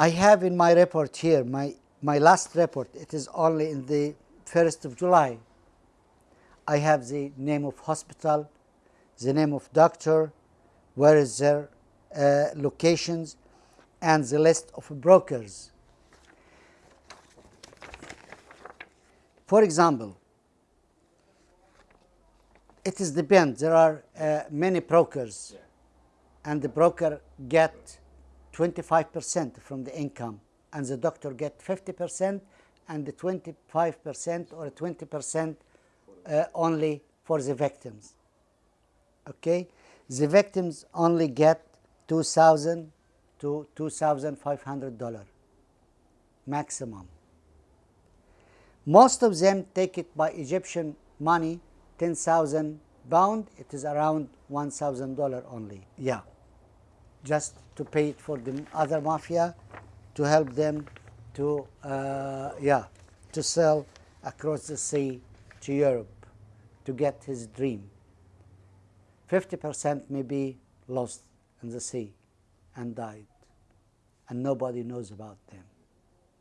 I have in my report here, my, my last report, it is only in the 1st of July. I have the name of hospital, the name of doctor, where is their uh, locations, and the list of brokers. For example, it is depend. There are uh, many brokers, and the broker get 25% from the income, and the doctor get 50%, and the 25% or 20% uh, only for the victims. Okay, the victims only get 2,000 to 2,500 dollar maximum. Most of them take it by Egyptian money, 10,000 pound, it is around 1,000 dollar only. Yeah, just to pay it for the other mafia, to help them to, uh, yeah, to sell across the sea to Europe to get his dream. 50% may be lost in the sea and died, and nobody knows about them.